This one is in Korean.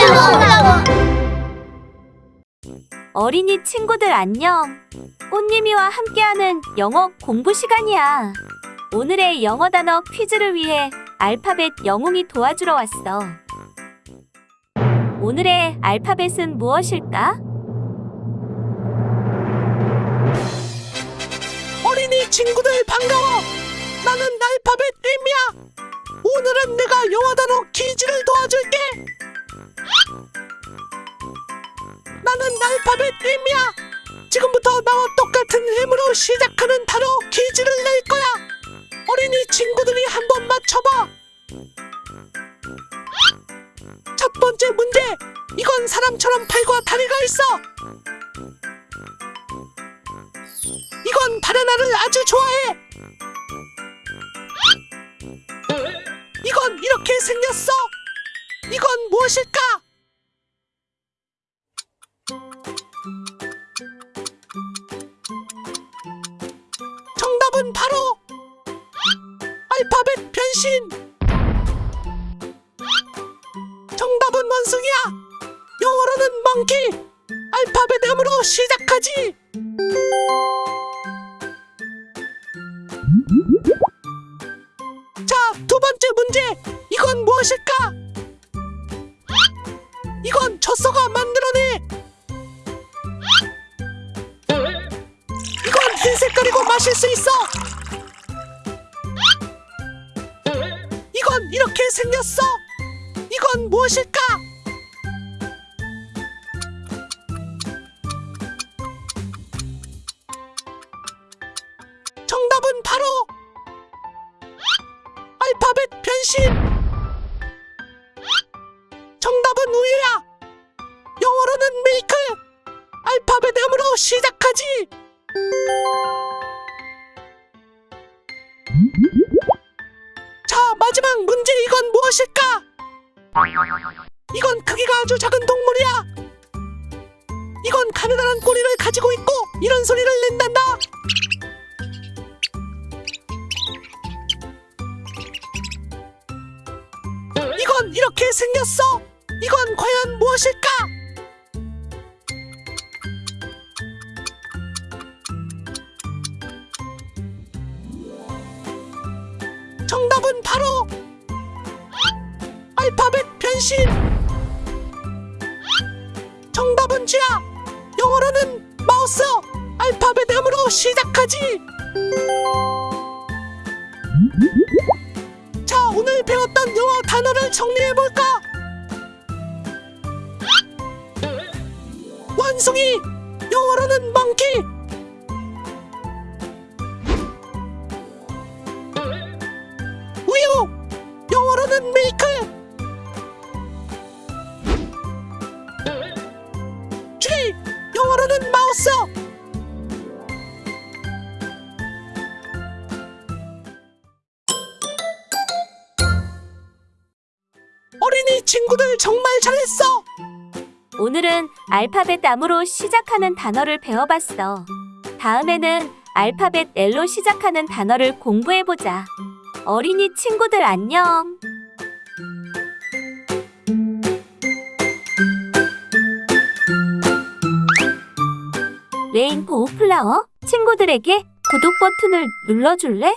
올라와 어린이 친구들 안녕. 꽃님이와 함께하는 영어 공부 시간이야. 오늘의 영어 단어 퀴즈를 위해 알파벳 영웅이 도와주러 왔어. 오늘의 알파벳은 무엇일까? 어린이 친구들 반가워. 나는 알파벳 M이야. 오늘은 내가 영어 단어 퀴즈를 도와줄게. 나는 알파벳 M이야. 지금부터 나와 똑같은 힘으로 시작하는 단어 퀴즈를 낼 거야. 어린이 친구들이 한번 맞춰봐. 첫 번째 문제. 이건 사람처럼 팔과 다리가 있어. 이건 바나나를 아주 좋아해. 이건 이렇게 생겼어. 이건 무엇일까? 정답은 바로 알파벳 변신. 정답은 원숭이야. 영어로는 멍키. 알파벳 M으로 시작하지. 자, 두 번째 문제. 이건 무엇일까? 이건 젖소가 만 마실 수 있어. 이건 이렇게 생겼어. 이건 무엇일까? 정답은 바로 알파벳 변신. 정답은 우유야. 영어로는 밀크. 알파벳 M으로 시작하지. 마지막 문제 이건 무엇일까? 이건 크기가 아주 작은 동물이야. 이건 가느다란 꼬리를 가지고 있고 이런 소리를 낸단다. 이건 이렇게 생겼어. 이건 과연 무엇일까? 정답은 바로 알파벳 변신. 정답은 쥐야. 영어로는 마우스. 알파벳 M으로 시작하지. 자, 오늘 배웠던 영어 단어를 정리해 볼까? 원숭이. 영어로는 멍 영어로는 마우스. 어린이 친구들 정말 잘했어. 오늘은 알파벳 M으로 시작하는 단어를 배워봤어. 다음에는 알파벳 L로 시작하는 단어를 공부해보자. 어린이 친구들 안녕. 레인보우 플라워 친구들에게 구독 버튼을 눌러줄래?